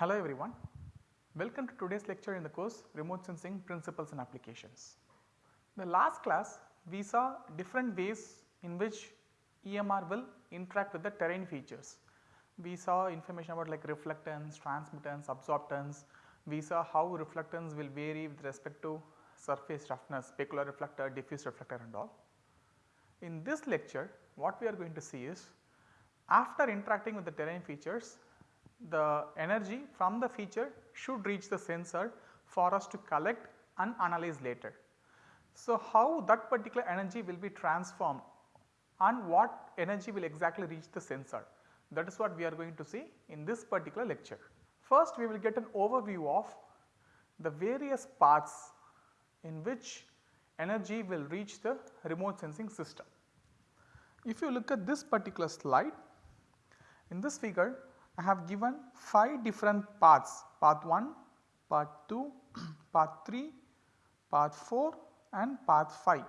Hello everyone, welcome to today's lecture in the course Remote Sensing Principles and Applications. In the last class we saw different ways in which EMR will interact with the terrain features. We saw information about like reflectance, transmittance, absorptance, we saw how reflectance will vary with respect to surface roughness, specular reflector, diffuse reflector and all. In this lecture what we are going to see is after interacting with the terrain features the energy from the feature should reach the sensor for us to collect and analyze later. So, how that particular energy will be transformed and what energy will exactly reach the sensor that is what we are going to see in this particular lecture. First we will get an overview of the various parts in which energy will reach the remote sensing system. If you look at this particular slide, in this figure I have given 5 different paths, path 1, path 2, path 3, path 4 and path 5.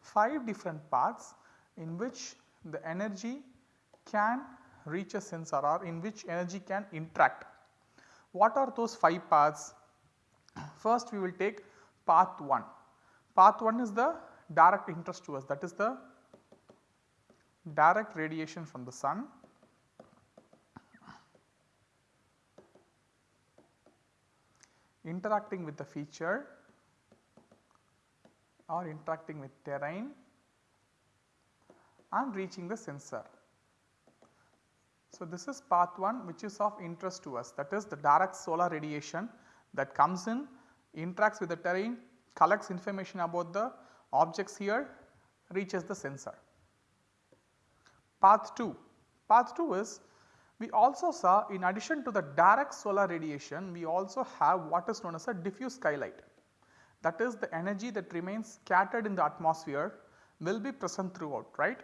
5 different paths in which the energy can reach a sensor or in which energy can interact. What are those 5 paths? First we will take path 1. Path 1 is the direct interest to us that is the direct radiation from the sun interacting with the feature or interacting with terrain and reaching the sensor. So, this is path 1 which is of interest to us that is the direct solar radiation that comes in interacts with the terrain collects information about the objects here reaches the sensor. Path 2, path 2 is we also saw in addition to the direct solar radiation we also have what is known as a diffuse skylight. That is the energy that remains scattered in the atmosphere will be present throughout right?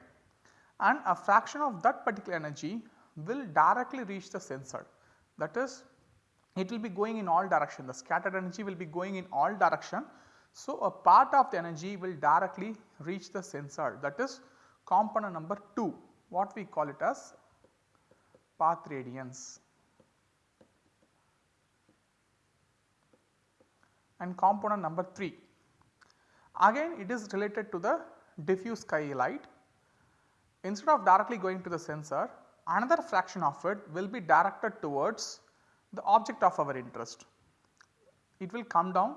And a fraction of that particular energy will directly reach the sensor. That is it will be going in all direction. The scattered energy will be going in all direction. So, a part of the energy will directly reach the sensor. That is component number 2 what we call it as path radiance. And component number 3 again it is related to the diffuse skylight instead of directly going to the sensor another fraction of it will be directed towards the object of our interest. It will come down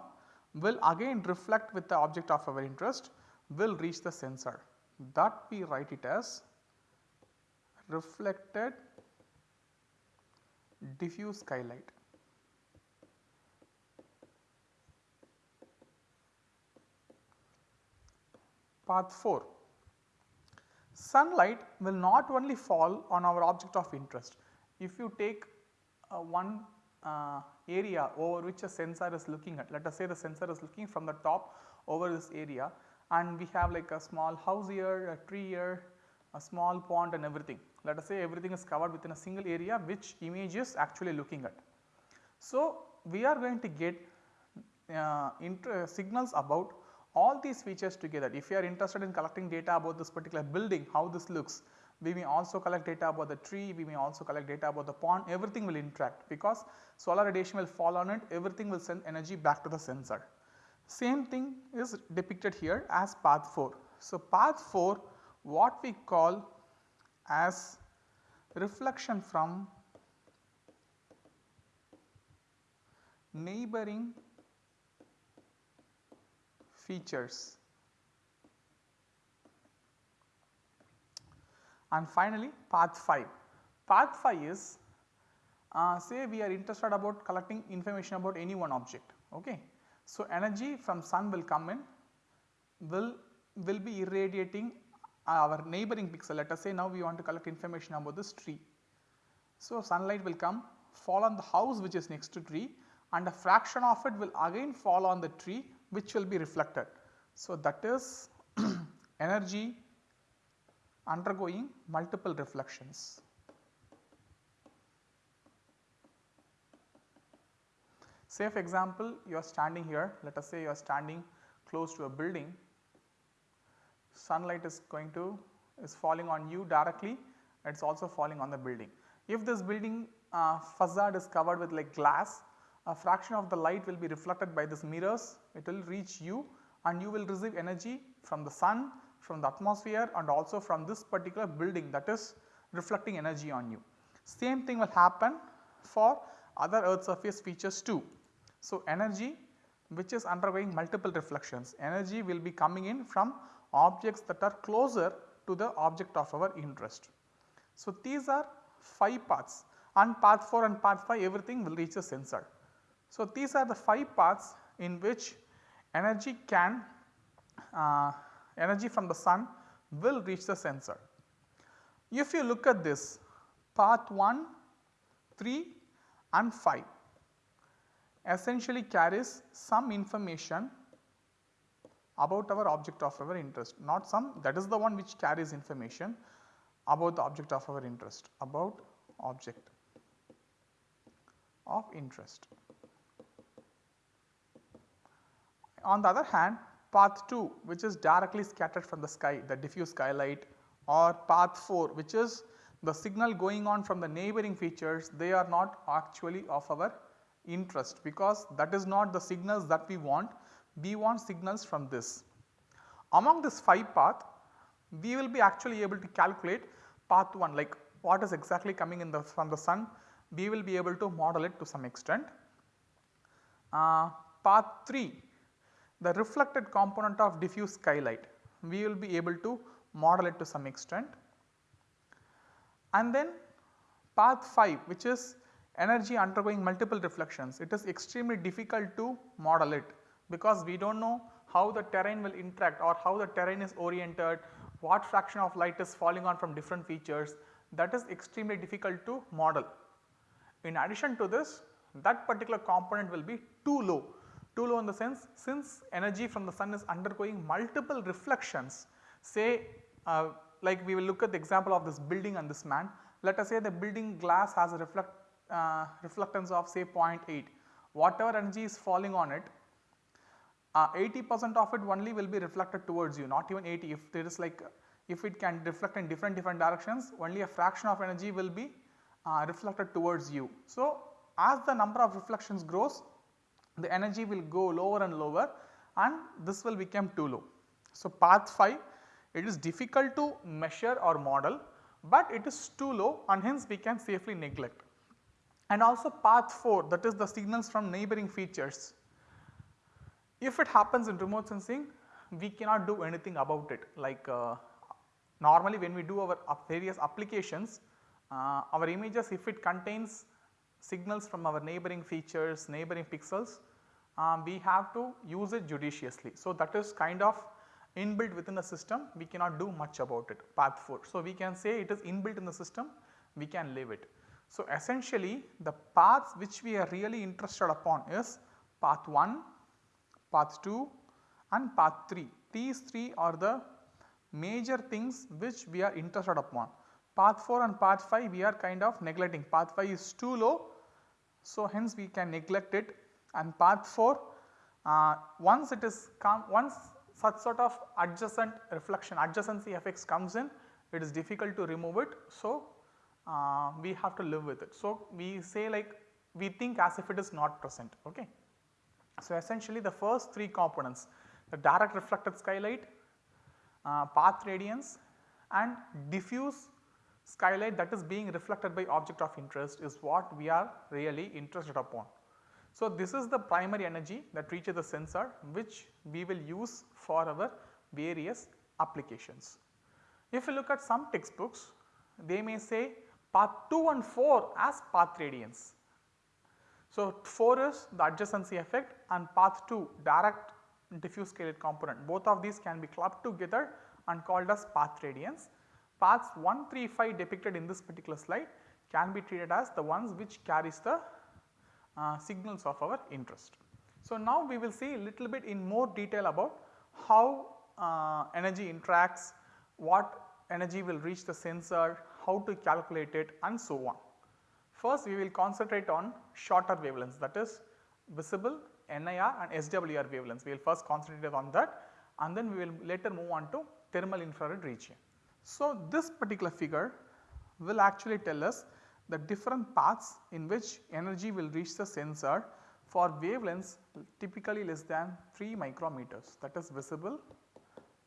will again reflect with the object of our interest will reach the sensor that we write it as reflected diffuse skylight. Path 4 sunlight will not only fall on our object of interest. If you take uh, one uh, area over which a sensor is looking at let us say the sensor is looking from the top over this area and we have like a small house here, a tree here, a small pond and everything. Let us say everything is covered within a single area which image is actually looking at. So, we are going to get uh, signals about all these features together. If you are interested in collecting data about this particular building, how this looks, we may also collect data about the tree, we may also collect data about the pond, everything will interact because solar radiation will fall on it, everything will send energy back to the sensor. Same thing is depicted here as path 4. So, path 4 what we call as reflection from neighboring features. And finally, path 5. Path 5 is uh, say we are interested about collecting information about any one object. Okay. So, energy from sun will come in will will be irradiating our neighboring pixel let us say now we want to collect information about this tree. So, sunlight will come fall on the house which is next to tree and a fraction of it will again fall on the tree which will be reflected. So, that is energy undergoing multiple reflections. Say for example, you are standing here let us say you are standing close to a building sunlight is going to is falling on you directly it is also falling on the building. If this building uh, facade is covered with like glass, a fraction of the light will be reflected by this mirrors, it will reach you and you will receive energy from the sun, from the atmosphere and also from this particular building that is reflecting energy on you. Same thing will happen for other earth surface features too. So, energy which is undergoing multiple reflections, energy will be coming in from objects that are closer to the object of our interest. So, these are 5 paths and path 4 and path 5 everything will reach the sensor. So, these are the 5 paths in which energy can uh, energy from the sun will reach the sensor. If you look at this path 1, 3 and 5 essentially carries some information about our object of our interest not some that is the one which carries information about the object of our interest about object of interest. On the other hand path 2 which is directly scattered from the sky the diffuse skylight or path 4 which is the signal going on from the neighboring features they are not actually of our interest because that is not the signals that we want, we want signals from this. Among this 5 path we will be actually able to calculate path 1 like what is exactly coming in the from the sun we will be able to model it to some extent. Uh, path 3 the reflected component of diffuse skylight we will be able to model it to some extent. And then path 5 which is energy undergoing multiple reflections it is extremely difficult to model it because we do not know how the terrain will interact or how the terrain is oriented, what fraction of light is falling on from different features. That is extremely difficult to model. In addition to this that particular component will be too low, too low in the sense since energy from the sun is undergoing multiple reflections say uh, like we will look at the example of this building and this man. Let us say the building glass has a reflect uh, reflectance of say 0.8 whatever energy is falling on it 80 uh, percent of it only will be reflected towards you not even 80 if there is like if it can reflect in different different directions only a fraction of energy will be uh, reflected towards you. So, as the number of reflections grows the energy will go lower and lower and this will become too low. So, path 5 it is difficult to measure or model, but it is too low and hence we can safely neglect and also path 4 that is the signals from neighboring features. If it happens in remote sensing we cannot do anything about it like uh, normally when we do our various applications uh, our images if it contains signals from our neighboring features, neighboring pixels um, we have to use it judiciously. So, that is kind of inbuilt within the system we cannot do much about it path 4. So, we can say it is inbuilt in the system we can leave it. So, essentially the paths which we are really interested upon is path 1, path 2 and path 3. These 3 are the major things which we are interested upon. Path 4 and path 5 we are kind of neglecting, path 5 is too low. So, hence we can neglect it and path 4 uh, once it is come once such sort of adjacent reflection adjacency effects comes in it is difficult to remove it. So, uh, we have to live with it. So, we say like we think as if it is not present. Okay. So, essentially the first three components the direct reflected skylight, uh, path radiance and diffuse skylight that is being reflected by object of interest is what we are really interested upon. So, this is the primary energy that reaches the sensor which we will use for our various applications. If you look at some textbooks they may say path 2 and 4 as path radiance. So, 4 is the adjacency effect and path 2 direct diffuse scalar component both of these can be clubbed together and called as path radiance. Paths 1, 3, 5 depicted in this particular slide can be treated as the ones which carries the uh, signals of our interest. So, now we will see a little bit in more detail about how uh, energy interacts, what energy will reach the sensor, how to calculate it and so on. First we will concentrate on shorter wavelengths that is visible, NIR and SWIR wavelengths. We will first concentrate on that and then we will later move on to thermal infrared region. So, this particular figure will actually tell us the different paths in which energy will reach the sensor for wavelengths typically less than 3 micrometers that is visible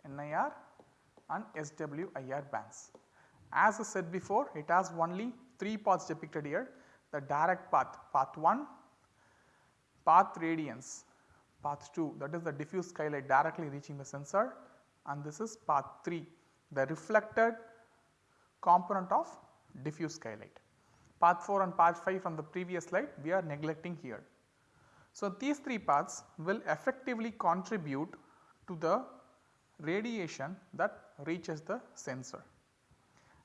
NIR and SWIR bands. As I said before it has only 3 paths depicted here the direct path, path 1, path radiance, path 2 that is the diffuse skylight directly reaching the sensor and this is path 3 the reflected component of diffuse skylight. Path 4 and path 5 from the previous slide we are neglecting here. So, these 3 paths will effectively contribute to the radiation that reaches the sensor.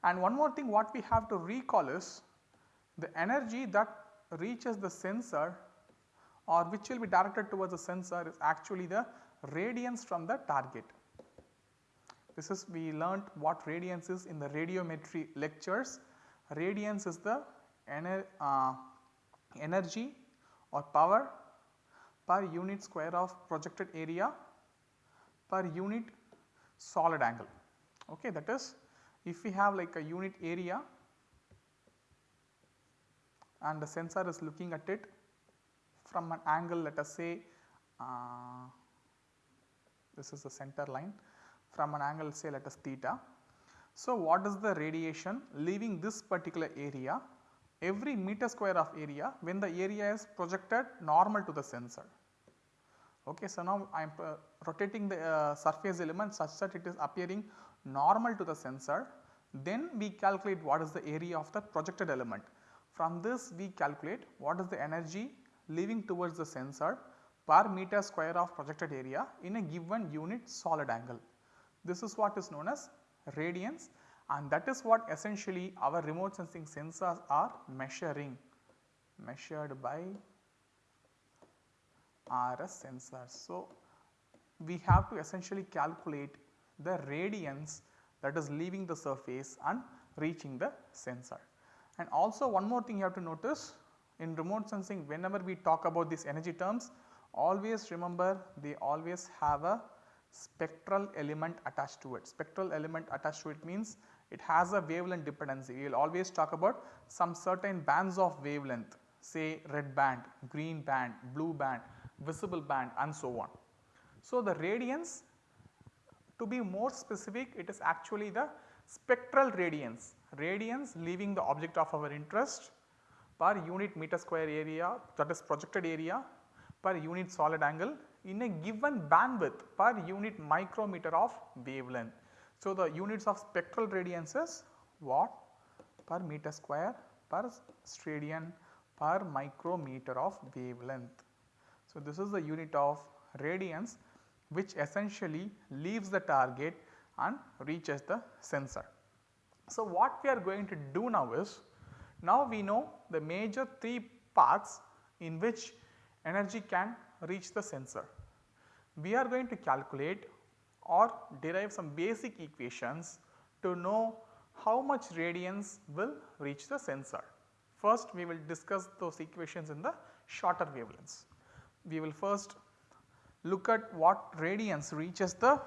And one more thing what we have to recall is the energy that reaches the sensor or which will be directed towards the sensor is actually the radiance from the target. This is we learnt what radiance is in the radiometry lectures. Radiance is the ener, uh, energy or power per unit square of projected area per unit solid angle. Okay, that is if we have like a unit area and the sensor is looking at it from an angle let us say uh, this is the center line from an angle say let us theta. So, what is the radiation leaving this particular area every meter square of area when the area is projected normal to the sensor. Okay, so, now I am uh, rotating the uh, surface element such that it is appearing normal to the sensor then we calculate what is the area of the projected element. From this we calculate what is the energy leaving towards the sensor per meter square of projected area in a given unit solid angle. This is what is known as radiance and that is what essentially our remote sensing sensors are measuring measured by RS sensors. So, we have to essentially calculate the radiance that is leaving the surface and reaching the sensor. And also one more thing you have to notice in remote sensing whenever we talk about these energy terms always remember they always have a spectral element attached to it. Spectral element attached to it means it has a wavelength dependency. We will always talk about some certain bands of wavelength say red band, green band, blue band, visible band and so on. So, the radiance to be more specific it is actually the spectral radiance, radiance leaving the object of our interest per unit meter square area that is projected area per unit solid angle in a given bandwidth per unit micrometer of wavelength. So, the units of spectral radiance is watt per meter square per steradian per micrometer of wavelength. So, this is the unit of radiance which essentially leaves the target and reaches the sensor. So, what we are going to do now is, now we know the major 3 paths in which energy can reach the sensor. We are going to calculate or derive some basic equations to know how much radiance will reach the sensor. First we will discuss those equations in the shorter wavelengths. We will first look at what radiance reaches the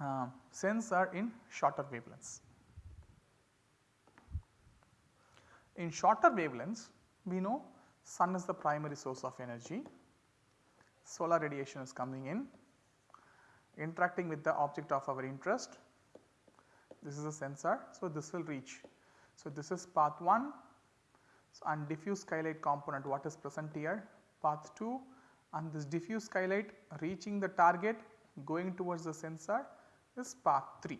uh, sensor in shorter wavelengths. In shorter wavelengths we know sun is the primary source of energy, solar radiation is coming in interacting with the object of our interest. This is a sensor. So, this will reach. So, this is path 1 so, and diffuse skylight component what is present here path 2 and this diffuse skylight reaching the target going towards the sensor is path 3.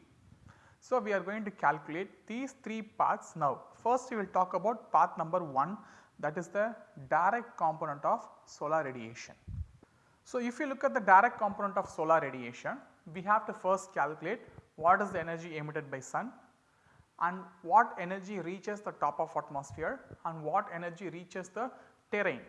So, we are going to calculate these 3 paths now. First we will talk about path number 1 that is the direct component of solar radiation. So, if you look at the direct component of solar radiation, we have to first calculate what is the energy emitted by sun and what energy reaches the top of atmosphere and what energy reaches the terrain.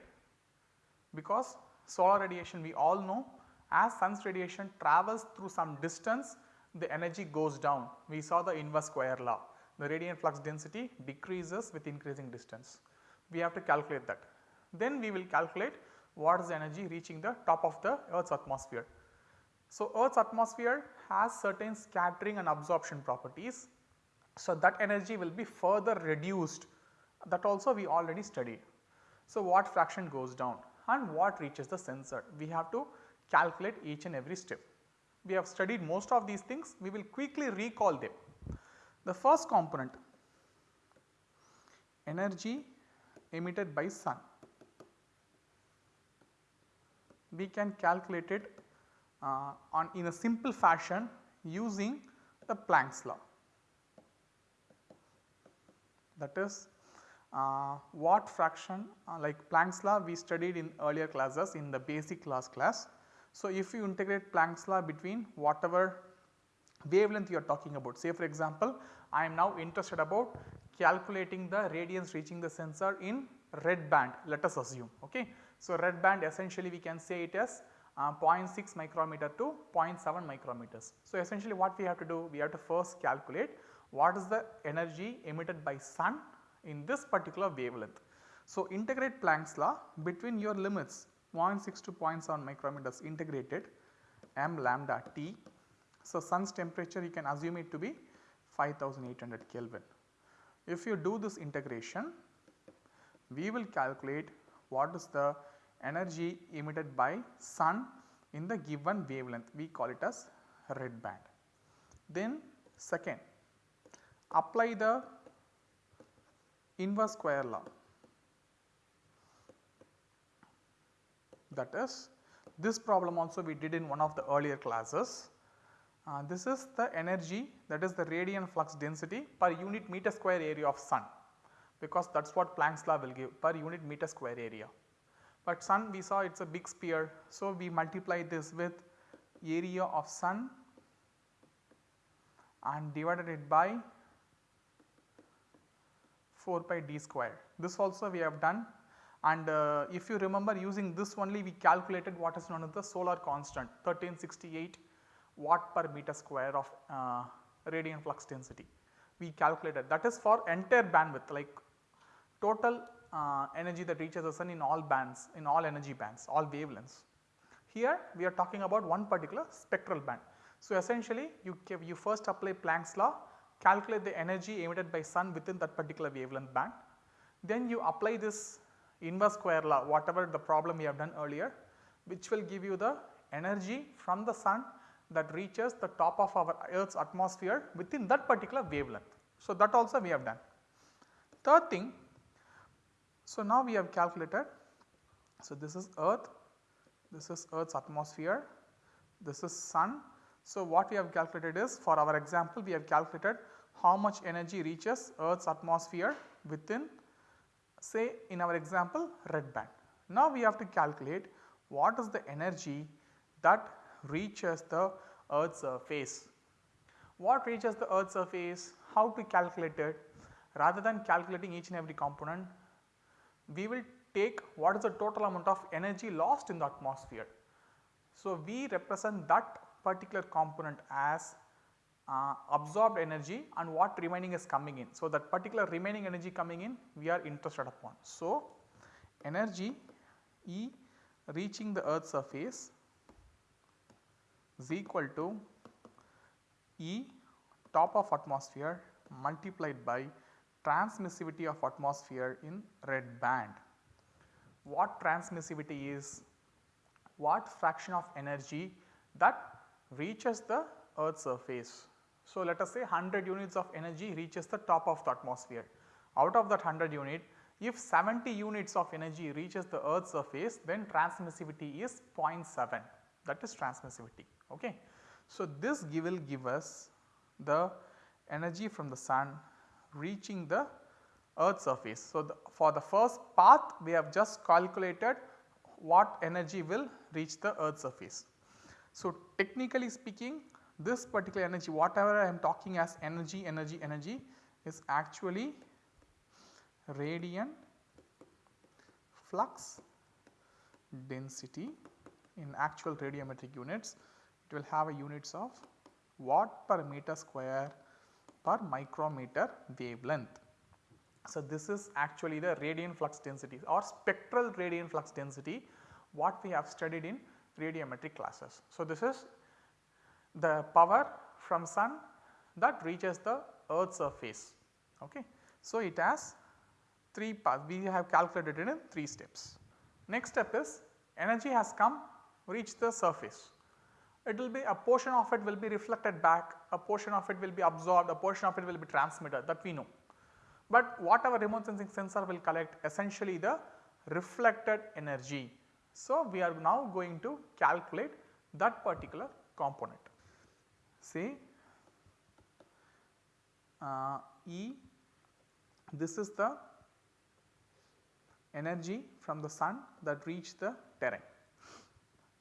Because solar radiation we all know as sun's radiation travels through some distance the energy goes down. We saw the inverse square law. The radiant flux density decreases with increasing distance. We have to calculate that. Then we will calculate what is the energy reaching the top of the earth's atmosphere. So, earth's atmosphere has certain scattering and absorption properties So, that energy will be further reduced that also we already studied. So, what fraction goes down and what reaches the sensor we have to calculate each and every step. We have studied most of these things we will quickly recall them. The first component energy emitted by sun we can calculate it uh, on in a simple fashion using the Planck's law that is uh, what fraction uh, like Planck's law we studied in earlier classes in the basic class class. So, if you integrate Planck's law between whatever wavelength you are talking about say for example, I am now interested about calculating the radiance reaching the sensor in red band let us assume ok. So, red band essentially we can say it as uh, 0.6 micrometer to 0.7 micrometers. So, essentially what we have to do we have to first calculate what is the energy emitted by sun in this particular wavelength. So, integrate Planck's law between your limits 0.6 to 0.7 micrometers integrated m lambda T. So, sun's temperature you can assume it to be 5800 Kelvin. If you do this integration we will calculate what is the energy emitted by sun in the given wavelength we call it as red band. Then second apply the inverse square law that is this problem also we did in one of the earlier classes. Uh, this is the energy that is the radiant flux density per unit meter square area of sun because that is what Planck's law will give per unit meter square area. But sun we saw it is a big sphere. So, we multiply this with area of sun and divided it by 4 pi d square. This also we have done and uh, if you remember using this only we calculated what is known as the solar constant 1368 watt per meter square of uh, radiant flux density. We calculated that is for entire bandwidth like total uh, energy that reaches the sun in all bands in all energy bands all wavelengths. Here we are talking about one particular spectral band. So, essentially you, you first apply Planck's law calculate the energy emitted by sun within that particular wavelength band. Then you apply this inverse square law whatever the problem we have done earlier which will give you the energy from the sun that reaches the top of our earth's atmosphere within that particular wavelength. So, that also we have done. Third thing, so now we have calculated, so this is earth, this is earth's atmosphere, this is sun. So, what we have calculated is for our example we have calculated how much energy reaches earth's atmosphere within say in our example red band. Now we have to calculate what is the energy that reaches the earth's surface. What reaches the earth's surface, how to calculate it rather than calculating each and every component we will take what is the total amount of energy lost in the atmosphere. So, we represent that particular component as uh, absorbed energy and what remaining is coming in. So, that particular remaining energy coming in we are interested upon. So, energy E reaching the earth surface is equal to E top of atmosphere multiplied by transmissivity of atmosphere in red band. What transmissivity is? What fraction of energy that reaches the earth surface. So, let us say 100 units of energy reaches the top of the atmosphere. Out of that 100 unit if 70 units of energy reaches the earth's surface then transmissivity is 0.7 that is transmissivity. Okay. So, this will give us the energy from the sun reaching the earth surface. So, the, for the first path we have just calculated what energy will reach the earth's surface. So, technically speaking this particular energy whatever I am talking as energy, energy, energy is actually radiant flux density in actual radiometric units it will have a units of watt per meter square per micrometer wavelength. So, this is actually the radiant flux density or spectral radiant flux density what we have studied in radiometric classes. So, this is the power from sun that reaches the earth surface. Okay. So, it has 3 parts we have calculated it in 3 steps. Next step is energy has come reach the surface. It will be a portion of it will be reflected back, a portion of it will be absorbed, a portion of it will be transmitted that we know. But what our remote sensing sensor will collect essentially the reflected energy. So, we are now going to calculate that particular component. Say uh, E this is the energy from the sun that reach the terrain.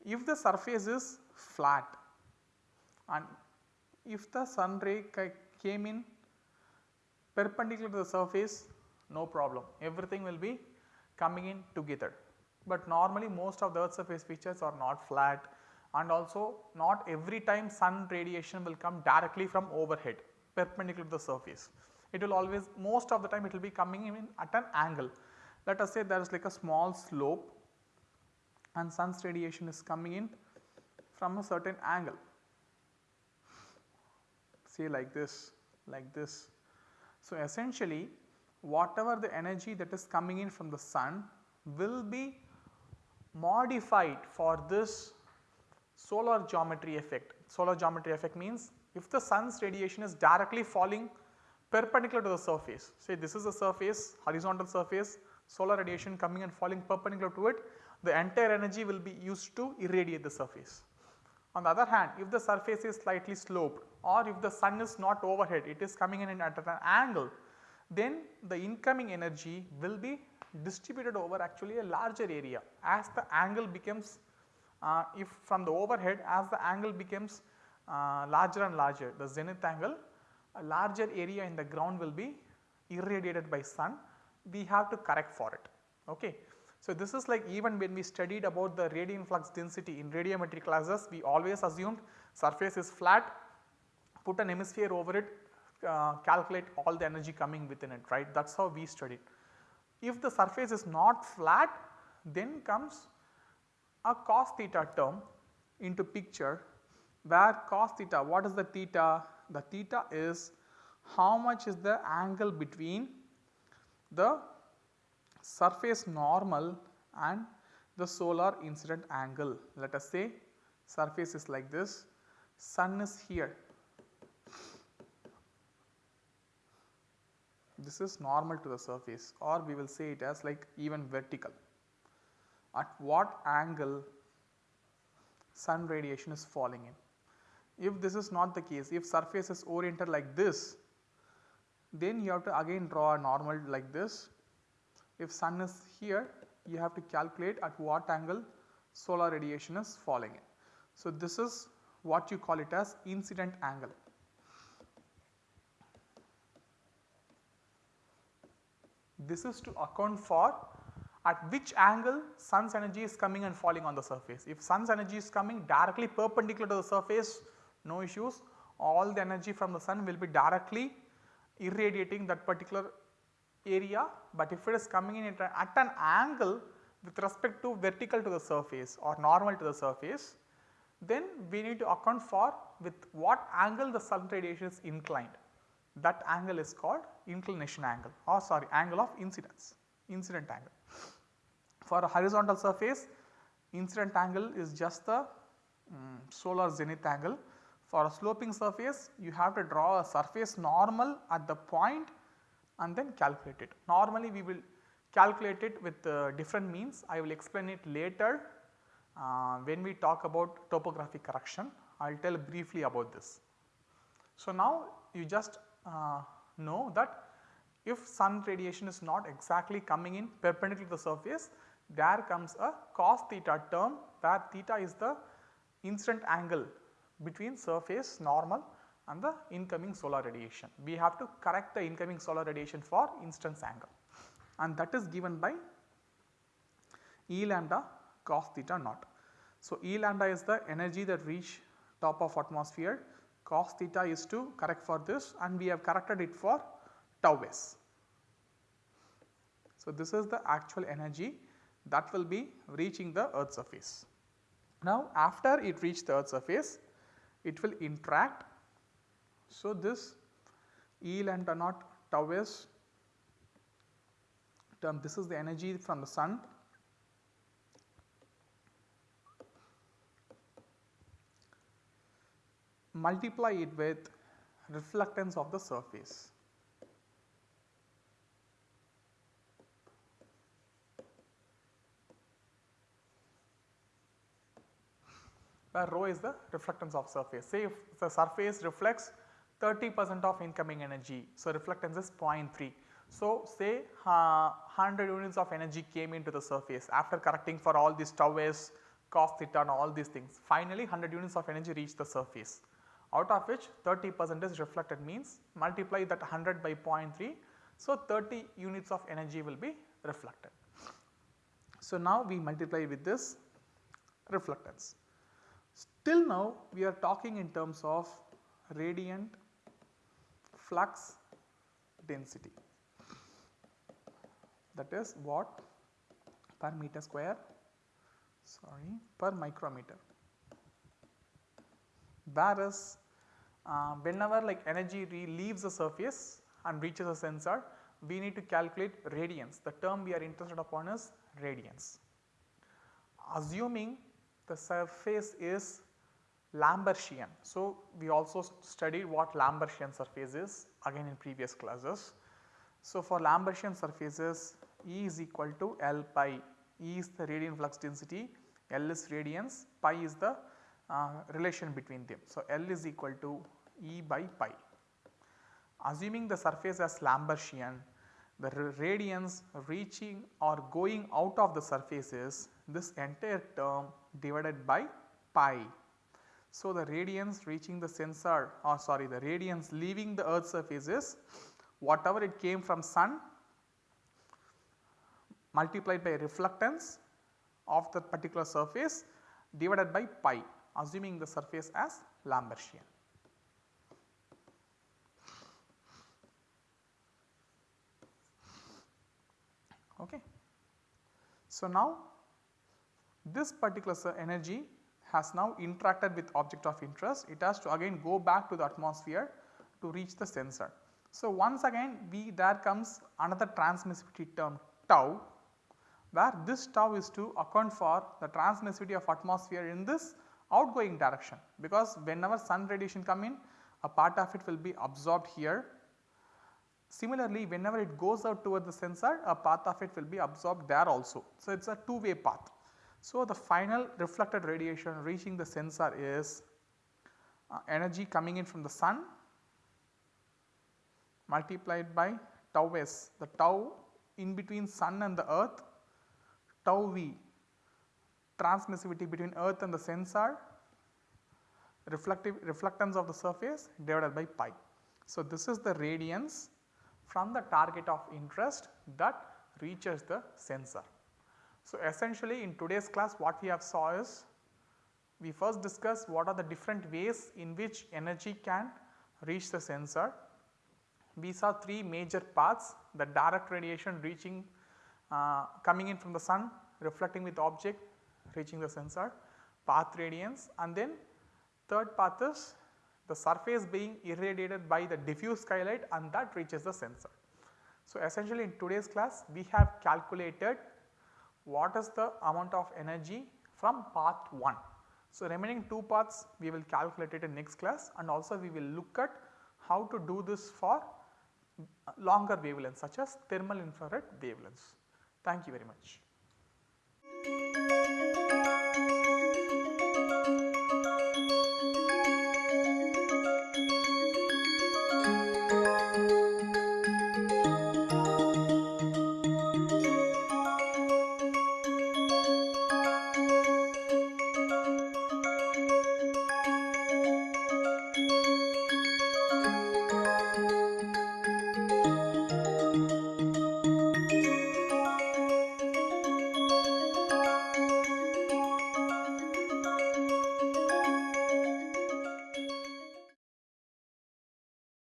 If the surface is flat and if the sun ray came in perpendicular to the surface no problem everything will be coming in together. But normally most of the earth surface features are not flat and also not every time sun radiation will come directly from overhead perpendicular to the surface. It will always most of the time it will be coming in at an angle. Let us say there is like a small slope and sun's radiation is coming in from a certain angle say like this like this. So, essentially whatever the energy that is coming in from the sun will be modified for this solar geometry effect. Solar geometry effect means if the sun's radiation is directly falling perpendicular to the surface, say this is the surface horizontal surface solar radiation coming and falling perpendicular to it, the entire energy will be used to irradiate the surface. On the other hand, if the surface is slightly sloped or if the sun is not overhead, it is coming in at an angle, then the incoming energy will be distributed over actually a larger area as the angle becomes uh, if from the overhead as the angle becomes uh, larger and larger the zenith angle a larger area in the ground will be irradiated by sun we have to correct for it. Okay. So, this is like even when we studied about the radiant flux density in radiometry classes we always assumed surface is flat put an hemisphere over it uh, calculate all the energy coming within it right that is how we studied. If the surface is not flat then comes a cos theta term into picture where cos theta what is the theta? The theta is how much is the angle between the surface normal and the solar incident angle. Let us say surface is like this, sun is here. This is normal to the surface or we will say it as like even vertical. At what angle sun radiation is falling in. If this is not the case, if surface is oriented like this, then you have to again draw a normal like this if sun is here you have to calculate at what angle solar radiation is falling in. So, this is what you call it as incident angle. This is to account for at which angle sun's energy is coming and falling on the surface. If sun's energy is coming directly perpendicular to the surface no issues all the energy from the sun will be directly irradiating that particular area, but if it is coming in at an angle with respect to vertical to the surface or normal to the surface, then we need to account for with what angle the sun radiation is inclined. That angle is called inclination angle or sorry angle of incidence, incident angle. For a horizontal surface, incident angle is just the um, solar zenith angle. For a sloping surface, you have to draw a surface normal at the point and then calculate it. Normally we will calculate it with uh, different means. I will explain it later uh, when we talk about topographic correction. I will tell briefly about this. So, now you just uh, know that if sun radiation is not exactly coming in perpendicular to the surface, there comes a cos theta term where theta is the incident angle between surface normal and the incoming solar radiation. We have to correct the incoming solar radiation for incidence angle and that is given by E lambda cos theta naught. So, E lambda is the energy that reach top of atmosphere cos theta is to correct for this and we have corrected it for tau s. So, this is the actual energy that will be reaching the earth surface. Now, after it reach the earth surface it will interact so, this E lambda naught tau s term this is the energy from the sun multiply it with reflectance of the surface. Where rho is the reflectance of surface. Say if the surface reflects 30 percent of incoming energy, so reflectance is 0.3. So, say uh, 100 units of energy came into the surface after correcting for all these tau s, cos theta and all these things. Finally, 100 units of energy reach the surface out of which 30 percent is reflected means multiply that 100 by 0.3. So, 30 units of energy will be reflected. So, now we multiply with this reflectance. Till now we are talking in terms of radiant flux density. That is what per meter square sorry per micrometer. Whereas uh, whenever like energy leaves the surface and reaches a sensor we need to calculate radiance. The term we are interested upon is radiance. Assuming the surface is Lambertian. So, we also studied what Lambertian surface is again in previous classes. So, for Lambertian surfaces E is equal to L pi, E is the radiant flux density, L is radiance, pi is the uh, relation between them. So, L is equal to E by pi. Assuming the surface as Lambertian, the radiance reaching or going out of the surface is this entire term divided by pi. So, the radiance reaching the sensor or sorry the radiance leaving the earth surface is whatever it came from sun multiplied by reflectance of the particular surface divided by pi assuming the surface as Lambertian. Okay. So, now this particular energy has now interacted with object of interest, it has to again go back to the atmosphere to reach the sensor. So, once again we there comes another transmissivity term tau where this tau is to account for the transmissivity of atmosphere in this outgoing direction because whenever sun radiation come in a part of it will be absorbed here. Similarly, whenever it goes out toward the sensor a part of it will be absorbed there also. So, it is a two way path. So, the final reflected radiation reaching the sensor is uh, energy coming in from the sun multiplied by tau s the tau in between sun and the earth tau v transmissivity between earth and the sensor reflective reflectance of the surface divided by pi. So, this is the radiance from the target of interest that reaches the sensor. So, essentially in today's class what we have saw is we first discuss what are the different ways in which energy can reach the sensor. We saw three major paths the direct radiation reaching uh, coming in from the sun reflecting with object reaching the sensor path radiance and then third path is the surface being irradiated by the diffuse skylight and that reaches the sensor. So, essentially in today's class we have calculated what is the amount of energy from path 1. So, remaining 2 paths we will calculate it in next class and also we will look at how to do this for longer wavelengths such as thermal infrared wavelengths. Thank you very much.